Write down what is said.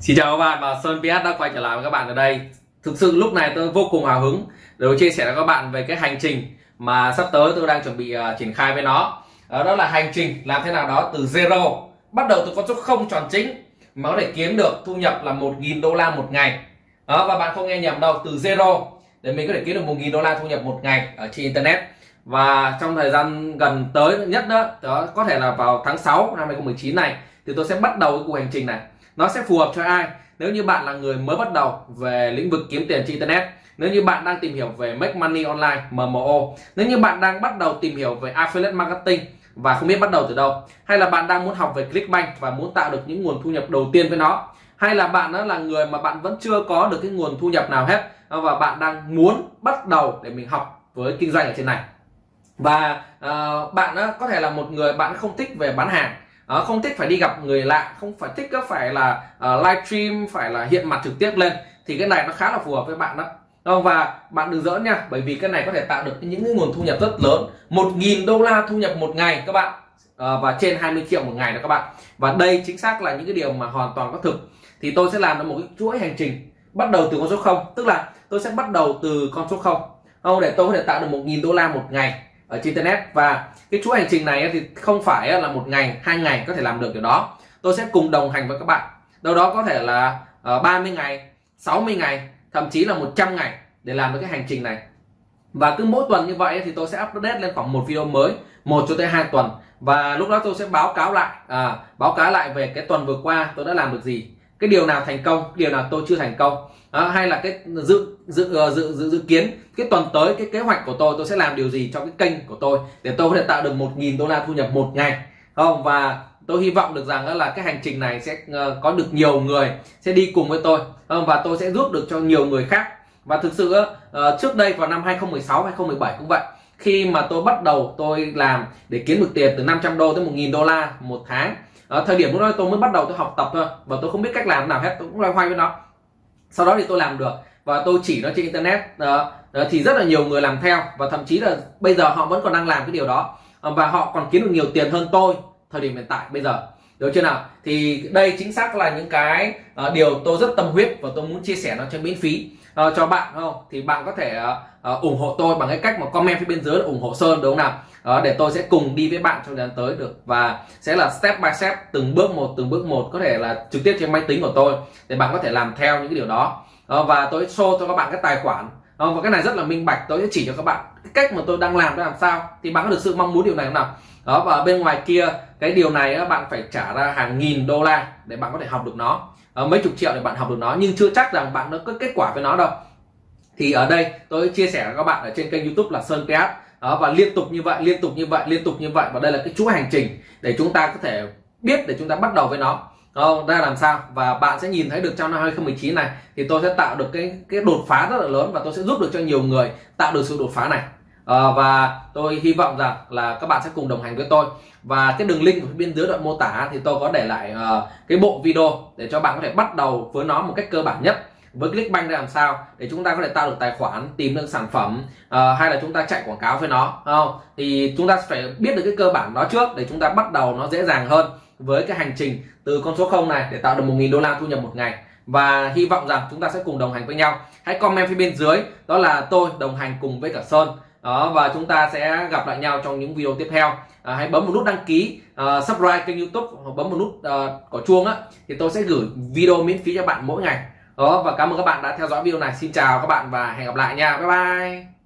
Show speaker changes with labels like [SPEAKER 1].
[SPEAKER 1] Xin chào các bạn và Sơn PS đã quay trở lại với các bạn ở đây. Thực sự lúc này tôi vô cùng hào hứng để chia sẻ với các bạn về cái hành trình mà sắp tới tôi đang chuẩn bị uh, triển khai với nó. Uh, Đó là hành trình làm thế nào đó từ zero. Bắt đầu từ con số không tròn chính mà có thể kiếm được thu nhập là 1.000 đô la một ngày. Đó, Và bạn không nghe nhầm đâu, từ zero để mình có thể kiếm được 1.000 đô la thu nhập một ngày ở trên Internet. Và trong thời gian gần tới nhất đó, đó có thể là vào tháng 6 năm 2019 này thì tôi sẽ bắt đầu cái cuộc hành trình này nó sẽ phù hợp cho ai? Nếu như bạn là người mới bắt đầu về lĩnh vực kiếm tiền trên internet nếu như bạn đang tìm hiểu về make money online MMO nếu như bạn đang bắt đầu tìm hiểu về affiliate marketing và không biết bắt đầu từ đâu hay là bạn đang muốn học về Clickbank và muốn tạo được những nguồn thu nhập đầu tiên với nó hay là bạn đó là người mà bạn vẫn chưa có được cái nguồn thu nhập nào hết và bạn đang muốn bắt đầu để mình học với kinh doanh ở trên này. Và uh, bạn đó có thể là một người bạn không thích về bán hàng à, không thích phải đi gặp người lạ không phải thích phải là ờ, uh, livestream phải là hiện mặt trực tiếp lên thì cái này nó khá là phù hợp với bạn đó. Và bạn đừng giỡn nha bởi vì cái này có thể tạo được những cái nguồn thu nhập rất lớn. 1.000 đô la thu nhập một ngày các bạn. À, và trên 20 triệu một ngày đó các bạn. Và đây chính xác là những cái điều mà hoàn toàn có thực. Thì tôi sẽ làm được một cái chuỗi hành trình bắt đầu từ con số 0 tức là tôi sẽ bắt đầu từ con số 0 không? Để tôi có thể tạo được 1.000 đô la một ngày ở trên internet. Và cái chuỗi hành trình này thì không phải là một ngày hai ngày có thể làm được điều đó. Tôi sẽ cùng đồng hành với các bạn. Đâu đó có thể là ờ, 30 ngày 60 ngày thậm chí là 100 ngày để làm được cái hành trình này. Và cứ mỗi tuần như vậy thì tôi sẽ update lên khoảng một video mới một cho tới hai tuần. Và lúc đó tôi sẽ báo cáo lại à, báo cáo lại về cái tuần vừa qua tôi đã làm được gì cái điều nào thành công điều nào tôi chưa thành công? Đó, hay là cái dự dự ờ, dự dự dự kiến cái tuần tới cái kế hoạch của tôi tôi sẽ làm điều gì cho cái kênh của tôi để tôi có thể tạo được một nghìn đô la thu nhập một ngày? Không? Và tôi hy vọng được rằng là cái hành trình này sẽ ờ, có được nhiều người sẽ đi cùng với tôi. Không? và tôi sẽ giúp được cho nhiều người khác. Và thực sự ờ, trước đây vào năm 2016 2017 cũng vậy khi mà tôi bắt đầu tôi làm để kiếm được tiền từ 500 đô tới 1.000 đô la một tháng. Ở thời điểm lúc đó tôi mới bắt đầu tôi học tập thôi và tôi không biết cách làm nào hết tôi cũng loay hoay với nó. Sau đó thì tôi làm được và tôi chỉ nó trên internet đó, đó thì rất là nhiều người làm theo và thậm chí là bây giờ họ vẫn còn đang làm cái điều đó. Ờ, và họ còn kiếm được nhiều tiền hơn tôi thời điểm hiện tại bây giờ. Được chưa nào? Thì đây chính xác là những cái uh, điều tôi rất tâm huyết và tôi muốn chia sẻ nó cho miễn phí uh, cho bạn không? Thì bạn có thể uh, uh, ủng hộ tôi bằng cái cách mà comment phía bên dưới là ủng hộ sơn đúng không nào? Uh, để tôi sẽ cùng đi với bạn trong thời gian tới được. Và sẽ là step by step từng bước một từng bước một có thể là trực tiếp trên máy tính của tôi để bạn có thể làm theo những cái điều đó. Uh, và tôi show cho các bạn cái tài khoản uh, và cái này rất là minh bạch. Tôi sẽ chỉ cho các bạn cái cách mà tôi đang làm để làm sao thì bạn có được sự mong muốn điều này không nào? Đó và bên ngoài kia cái điều này bạn phải trả ra hàng nghìn đô la để bạn có thể học được nó. À, mấy chục triệu để bạn học được nó nhưng chưa chắc rằng bạn nó có kết quả với nó đâu. Thì ở đây tôi chia sẻ với các bạn ở trên kênh youtube là sơn ps đó, và liên tục như vậy liên tục như vậy liên tục như vậy. Và đây là cái chuỗi hành trình để chúng ta có thể biết để chúng ta bắt đầu với nó không? Ra làm sao? Và bạn sẽ nhìn thấy được trong năm 2019 này thì tôi sẽ tạo được cái cái đột phá rất là lớn và tôi sẽ giúp được cho nhiều người tạo được sự đột phá này. À, và tôi hy vọng rằng là các bạn sẽ cùng đồng hành với tôi. Và cái đường link ở bên dưới đoạn mô tả thì tôi có để lại uh, cái bộ video để cho bạn có thể bắt đầu với nó một cách cơ bản nhất. Với Clickbank để làm sao để chúng ta có thể tạo được tài khoản tìm được sản phẩm uh, hay là chúng ta chạy quảng cáo với nó không? Thì chúng ta phải biết được cái cơ bản đó trước để chúng ta bắt đầu nó dễ dàng hơn với cái hành trình từ con số 0 này để tạo được 1.000 đô la thu nhập một ngày. Và hy vọng rằng chúng ta sẽ cùng đồng hành với nhau. Hãy comment phía bên dưới đó là tôi đồng hành cùng với cả Sơn. Đó và chúng ta sẽ gặp lại nhau trong những video tiếp theo. À, hãy bấm một nút đăng ký uh, subscribe kênh youtube hoặc bấm một nút à, uh, có chuông á thì tôi sẽ gửi video miễn phí cho bạn mỗi ngày. Đó và cảm ơn các bạn đã theo dõi video này. Xin chào các bạn và hẹn gặp lại nha. Bye bye.